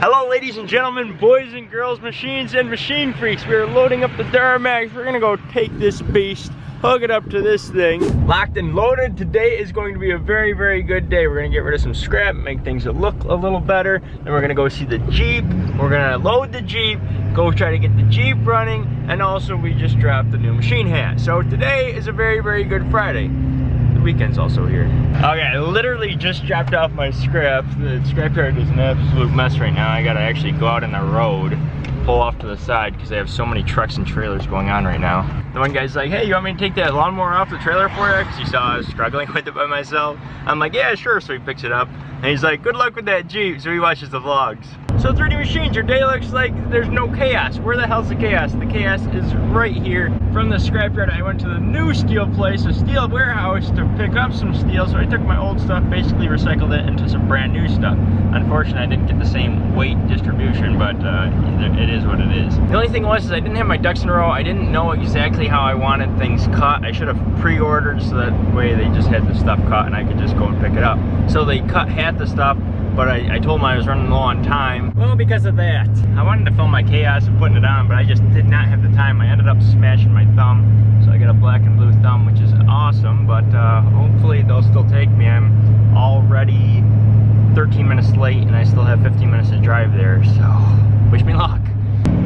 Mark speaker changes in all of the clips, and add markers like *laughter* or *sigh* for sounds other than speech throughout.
Speaker 1: Hello ladies and gentlemen, boys and girls, machines and machine freaks. We are loading up the Duramax. We're gonna go take this beast, hook it up to this thing. Locked and loaded. Today is going to be a very, very good day. We're gonna get rid of some scrap, make things look a little better. Then we're gonna go see the Jeep. We're gonna load the Jeep, go try to get the Jeep running, and also we just dropped the new machine hat. So today is a very, very good Friday weekend's also here. Okay, I literally just dropped off my scrap. The scrapyard is an absolute mess right now. I gotta actually go out on the road, pull off to the side because they have so many trucks and trailers going on right now. The one guy's like, hey, you want me to take that lawnmower off the trailer for you? Because he saw I was struggling *laughs* with it by myself. I'm like, yeah, sure. So he picks it up and he's like, good luck with that Jeep. So he watches the vlogs. So 3D Machines, your day looks like there's no chaos. Where the hell's the chaos? The chaos is right here. From the scrapyard, I went to the new steel place, a steel warehouse, to pick up some steel. So I took my old stuff, basically recycled it into some brand new stuff. Unfortunately, I didn't get the same weight distribution, but uh, it is what it is. The only thing was is I didn't have my ducks in a row. I didn't know exactly how I wanted things cut. I should have pre-ordered so that way they just had the stuff cut and I could just go and pick it up. So they cut half the stuff but I, I, told him I was running low on time. Well, because of that. I wanted to film my chaos and putting it on, but I just did not have the time. I ended up smashing my thumb, so I got a black and blue thumb, which is awesome, but uh, hopefully they'll still take me. I'm already 13 minutes late, and I still have 15 minutes to drive there, so wish me luck.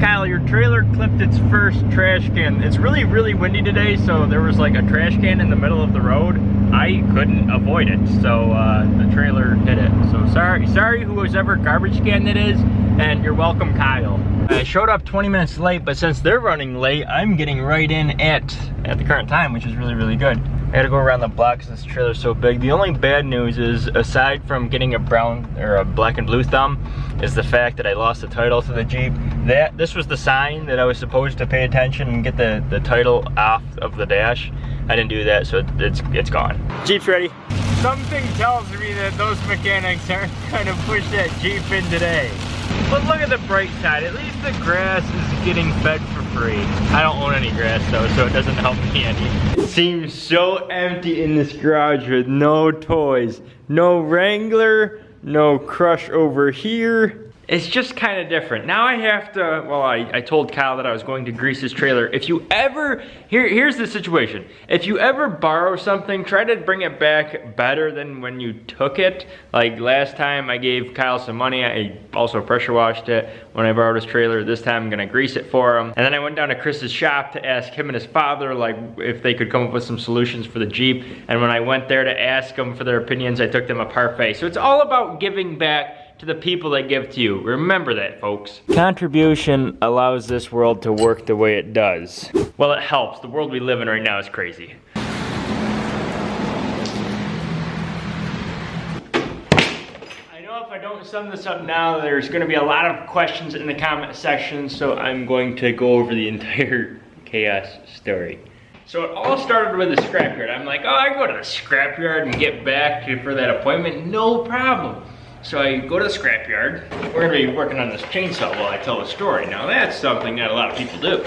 Speaker 1: Kyle, your trailer clipped its first trash can. It's really, really windy today, so there was like a trash can in the middle of the road I couldn't avoid it, so uh, the trailer hit it. So sorry, sorry whoever garbage can that is, and you're welcome, Kyle. I showed up 20 minutes late, but since they're running late, I'm getting right in at at the current time, which is really, really good. I gotta go around the block because this trailer's so big. The only bad news is, aside from getting a brown or a black and blue thumb, is the fact that I lost the title to the Jeep. That This was the sign that I was supposed to pay attention and get the, the title off of the dash. I didn't do that, so it's, it's gone. Jeep's ready. Something tells me that those mechanics aren't gonna push that Jeep in today. But look at the bright side, at least the grass is getting fed for free. I don't own any grass though, so it doesn't *laughs* help me any. It seems so empty in this garage with no toys. No Wrangler, no Crush over here, it's just kind of different. Now I have to, well, I, I told Kyle that I was going to grease his trailer. If you ever, here, here's the situation. If you ever borrow something, try to bring it back better than when you took it. Like last time I gave Kyle some money, I also pressure washed it when I borrowed his trailer. This time I'm gonna grease it for him. And then I went down to Chris's shop to ask him and his father like if they could come up with some solutions for the Jeep. And when I went there to ask them for their opinions, I took them a parfait. So it's all about giving back to the people that give to you. Remember that, folks. Contribution allows this world to work the way it does. Well, it helps. The world we live in right now is crazy. I know if I don't sum this up now, there's gonna be a lot of questions in the comment section, so I'm going to go over the *laughs* entire chaos story. So it all started with the scrapyard. I'm like, oh, I go to the scrapyard and get back for that appointment, no problem. So I go to the scrapyard. We're gonna be working on this chainsaw while I tell the story. Now that's something that a lot of people do.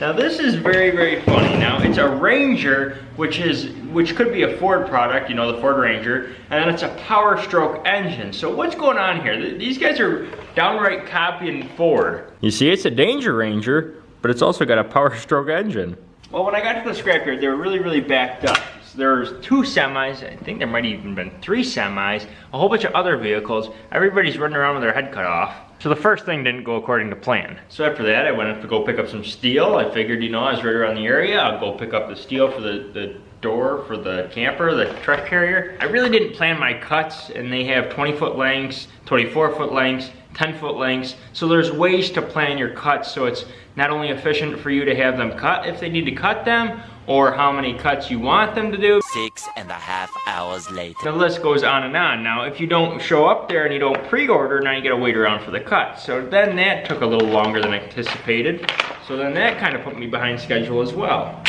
Speaker 1: Now this is very, very funny. Now it's a Ranger, which is which could be a Ford product, you know, the Ford Ranger, and then it's a Power Stroke engine. So what's going on here? These guys are downright copying Ford. You see, it's a Danger Ranger, but it's also got a Power Stroke engine. Well, when I got to the scrapyard, they were really, really backed up there's two semis, I think there might have even been three semis, a whole bunch of other vehicles. Everybody's running around with their head cut off. So the first thing didn't go according to plan. So after that, I went up to go pick up some steel. I figured, you know, I was right around the area. I'll go pick up the steel for the, the door for the camper, the truck carrier. I really didn't plan my cuts and they have 20 foot lengths, 24 foot lengths, 10 foot lengths. So there's ways to plan your cuts so it's not only efficient for you to have them cut if they need to cut them, or how many cuts you want them to do.
Speaker 2: Six and a half hours later.
Speaker 1: The list goes on and on. Now, if you don't show up there and you don't pre-order, now you gotta wait around for the cut. So then that took a little longer than I anticipated. So then that kind of put me behind schedule as well.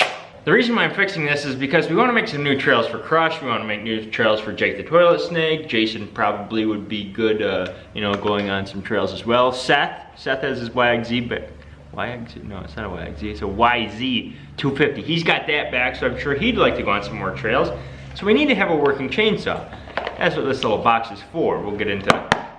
Speaker 1: The reason why I'm fixing this is because we want to make some new trails for Crush. We want to make new trails for Jake the Toilet Snake. Jason probably would be good, uh, you know, going on some trails as well. Seth, Seth has his YXZ, YXZ, no, it's not a YXZ, it's a YZ250. He's got that back, so I'm sure he'd like to go on some more trails. So we need to have a working chainsaw. That's what this little box is for. We'll get into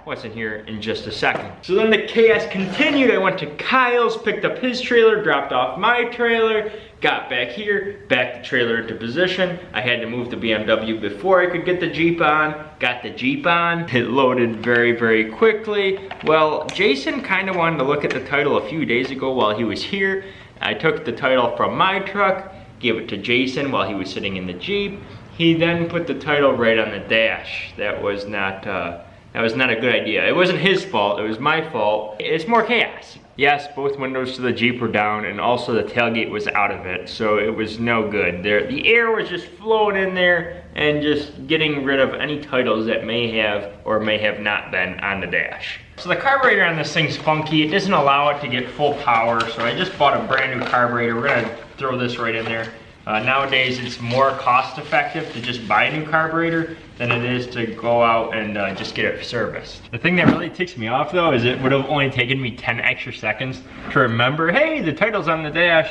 Speaker 1: what's in here in just a second. So then the chaos continued. I went to Kyle's, picked up his trailer, dropped off my trailer, got back here, backed the trailer into position. I had to move the BMW before I could get the Jeep on, got the Jeep on. *laughs* It loaded very, very quickly. Well, Jason kind of wanted to look at the title a few days ago while he was here. I took the title from my truck, gave it to Jason while he was sitting in the Jeep. He then put the title right on the dash. That was not, uh, that was not a good idea. It wasn't his fault, it was my fault. It's more chaos. Yes, both windows to the Jeep were down and also the tailgate was out of it, so it was no good. There, the air was just flowing in there and just getting rid of any titles that may have or may have not been on the dash. So the carburetor on this thing's funky. It doesn't allow it to get full power, so I just bought a brand new carburetor. We're gonna throw this right in there. Uh, nowadays, it's more cost effective to just buy a new carburetor than it is to go out and uh, just get it serviced. The thing that really ticks me off though is it would have only taken me 10 extra seconds to remember, hey, the title's on the dash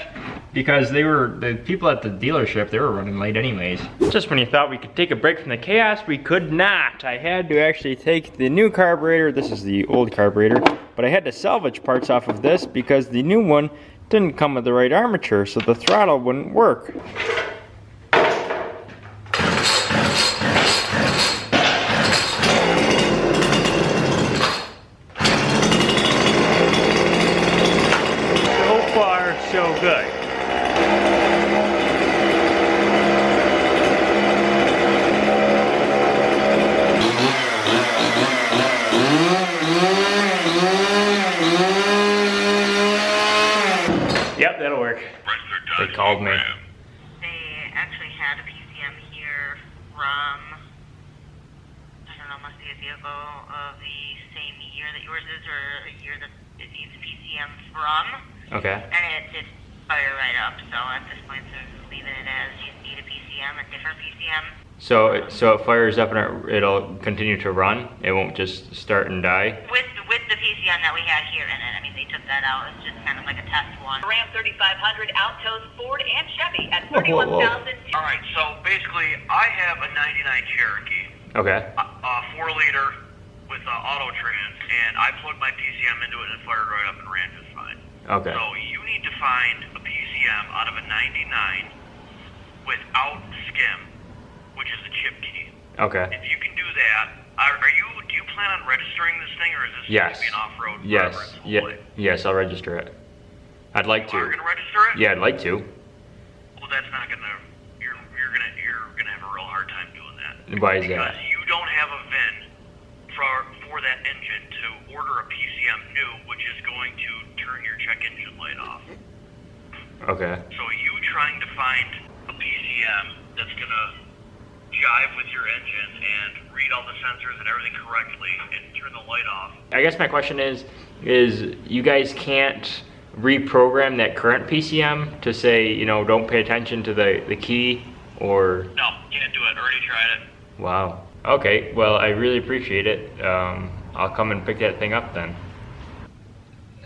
Speaker 1: because they were, the people at the dealership, they were running late anyways. Just when you thought we could take a break from the chaos, we could not. I had to actually take the new carburetor, this is the old carburetor, but I had to salvage parts off of this because the new one didn't come with the right armature, so the throttle wouldn't work. So far, so good. Yep, that'll work. They called me.
Speaker 3: They actually had a PCM here from, I don't know, must be a vehicle of the same year that yours is, or a year that it needs PCM from,
Speaker 1: Okay.
Speaker 3: and it did fire right up, so at this point they're leaving it as you need a PCM, a different PCM.
Speaker 1: So, it- so it fires up and it, it'll continue to run. It won't just start and die.
Speaker 3: With, with the PCM that we had here in it, I mean, they took that out, it's just kind of like a test one.
Speaker 4: Ram 3500, Altos, Ford, and Chevy at
Speaker 1: Whoa, whoa, whoa.
Speaker 4: 31,000.
Speaker 5: All right, so basically, I have a '99 Cherokee,
Speaker 1: Okay.
Speaker 5: a, a four liter with uh, auto trans, and I plugged my PCM into it and it fired right up and ran just fine.
Speaker 1: Okay.
Speaker 5: So you need to find a PCM out of a '99 without SKIM, which is a chip key.
Speaker 1: Okay.
Speaker 5: If you can do that, are, are you? Do you plan on registering this thing, or is this
Speaker 1: Yes.
Speaker 5: going to be an off-road
Speaker 1: Yes.
Speaker 5: forever its whole
Speaker 1: Yeah.
Speaker 5: life?
Speaker 1: Yes, I'll register it. I'd like
Speaker 5: are
Speaker 1: to.
Speaker 5: going to register it?
Speaker 1: Yeah, I'd like to.
Speaker 5: Well, that's not gonna. You're you're gonna you're gonna have a real hard time doing that.
Speaker 1: Why is
Speaker 5: Because
Speaker 1: that?
Speaker 5: you don't have a VIN for for that engine to order a PCM new, which is going to turn your check engine light off.
Speaker 1: Okay.
Speaker 5: So you trying to find a PCM that's gonna jive with your engine and read all the sensors and everything correctly and turn the light off.
Speaker 1: I guess my question is, is you guys can't reprogram that current PCM to say, you know, don't pay attention to the, the key or,
Speaker 5: No, can't do it. Already tried it.
Speaker 1: wow. Okay, well, I really appreciate it. Um, I'll come and pick that thing up then.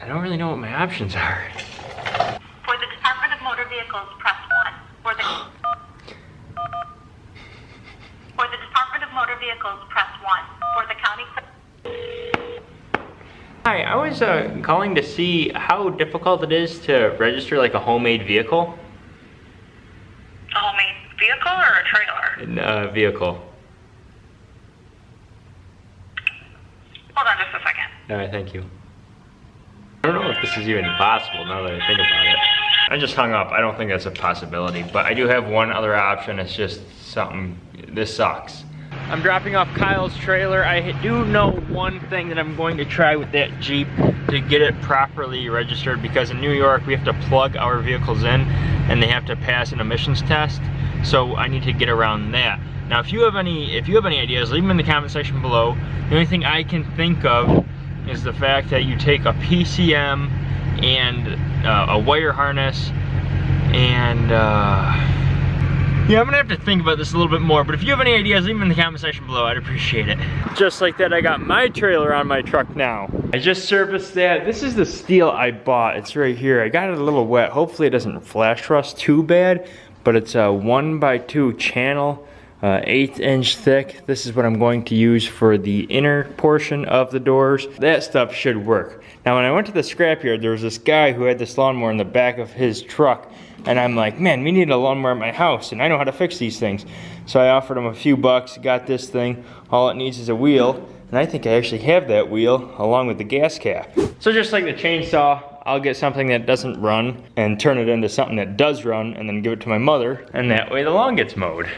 Speaker 1: I don't really know what my options are.
Speaker 4: For the Department of Motor Vehicles, press 1. For the For the Department of Motor Vehicles, press 1. For the county
Speaker 1: Hi, I was uh, calling to see how difficult it is to register like a homemade vehicle.
Speaker 3: A homemade vehicle or a trailer?
Speaker 1: Uh, vehicle.
Speaker 3: Hold on just a second.
Speaker 1: All right, thank you. I don't know if this is even possible now that I think about it. I just hung up. I don't think that's a possibility, but I do have one other option. It's just something, this sucks. I'm dropping off Kyle's trailer. I do know one thing that I'm going to try with that Jeep to get it properly registered because in New York we have to plug our vehicles in and they have to pass an emissions test. So I need to get around that. Now if you have any if you have any ideas, leave them in the comment section below. The only thing I can think of is the fact that you take a PCM and uh, a wire harness and uh, yeah, I'm gonna have to think about this a little bit more, but if you have any ideas, leave them in the comment section below, I'd appreciate it. Just like that, I got my trailer on my truck now. I just serviced that. This is the steel I bought, it's right here. I got it a little wet. Hopefully it doesn't flash rust too bad, but it's a one by two channel uh, eighth inch thick. This is what I'm going to use for the inner portion of the doors. That stuff should work. Now when I went to the scrapyard, there was this guy who had this lawnmower in the back of his truck. And I'm like, man, we need a lawnmower at my house and I know how to fix these things. So I offered him a few bucks, got this thing. All it needs is a wheel. And I think I actually have that wheel along with the gas cap. So just like the chainsaw, I'll get something that doesn't run and turn it into something that does run and then give it to my mother. And that way the lawn gets mowed.